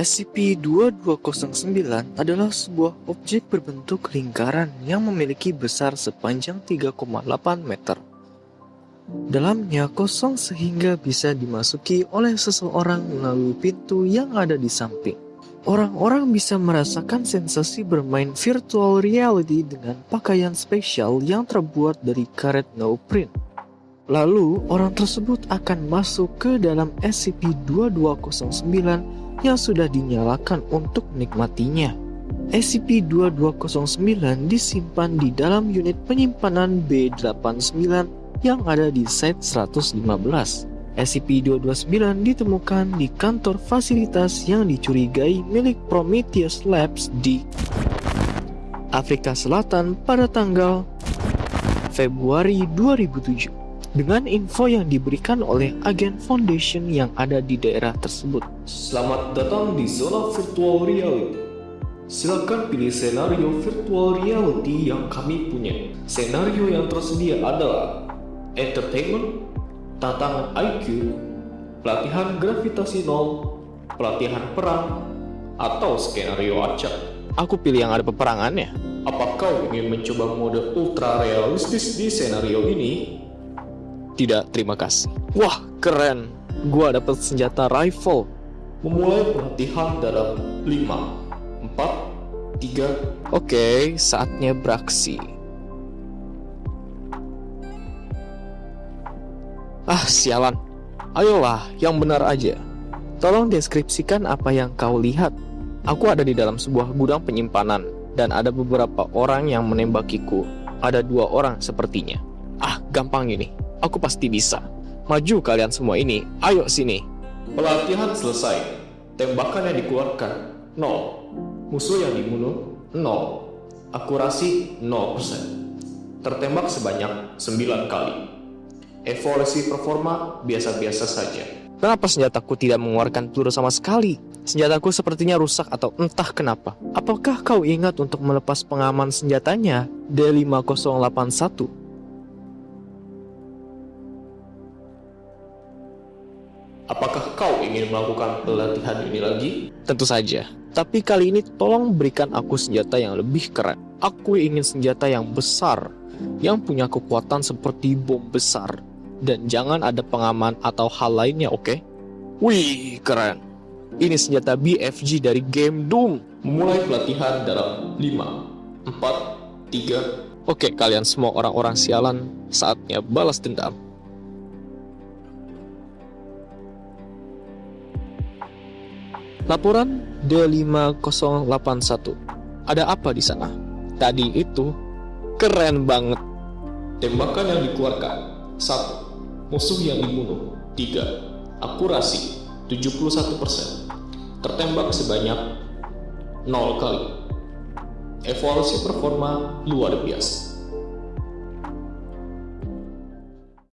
SCP-2209 adalah sebuah objek berbentuk lingkaran yang memiliki besar sepanjang 3,8 meter. Dalamnya kosong sehingga bisa dimasuki oleh seseorang melalui pintu yang ada di samping. Orang-orang bisa merasakan sensasi bermain virtual reality dengan pakaian spesial yang terbuat dari karet no-print. Lalu, orang tersebut akan masuk ke dalam SCP-2209 yang sudah dinyalakan untuk menikmatinya. SCP-2209 disimpan di dalam unit penyimpanan B89 yang ada di Site 115. SCP-229 ditemukan di kantor fasilitas yang dicurigai milik Prometheus Labs di Afrika Selatan pada tanggal Februari 2007 dengan info yang diberikan oleh agen Foundation yang ada di daerah tersebut. Selamat datang di zona virtual reality. Silakan pilih senario virtual reality yang kami punya. Senario yang tersedia adalah entertainment, tantangan IQ, pelatihan gravitasi nol, pelatihan perang, atau skenario acak. Aku pilih yang ada peperangannya. Apa kau ingin mencoba mode ultra realistis di senario ini? Tidak, terima kasih. Wah, keren. Gua dapat senjata rifle. Memulai pelatihan dalam 5, 4, 3. Oke, saatnya beraksi. Ah, sialan. Ayolah, yang benar aja. Tolong deskripsikan apa yang kau lihat. Aku ada di dalam sebuah gudang penyimpanan, dan ada beberapa orang yang menembakiku. Ada dua orang sepertinya. Ah, gampang ini. Aku pasti bisa. Maju kalian semua ini, ayo sini. Pelatihan selesai. Tembakan yang dikeluarkan, 0. Musuh yang dibunuh, 0. Akurasi, 0%. Tertembak sebanyak 9 kali. Evolusi performa biasa-biasa saja. Kenapa senjataku tidak mengeluarkan peluru sama sekali? Senjataku sepertinya rusak atau entah kenapa. Apakah kau ingat untuk melepas pengaman senjatanya D5081? Apakah kau ingin melakukan pelatihan ini lagi? Tentu saja. Tapi kali ini tolong berikan aku senjata yang lebih keren. Aku ingin senjata yang besar, yang punya kekuatan seperti bom besar. Dan jangan ada pengaman atau hal lainnya, oke? Okay? Wih, keren. Ini senjata BFG dari game Doom. Memulai pelatihan dalam 5, 4, 3. Oke, kalian semua orang-orang sialan, saatnya balas dendam. Laporan D5081. Ada apa di sana? Tadi itu keren banget. Tembakan yang dikeluarkan. 1. Musuh yang dibunuh. 3. Akurasi 71%. Tertembak sebanyak 0 kali. Evaluasi performa luar biasa.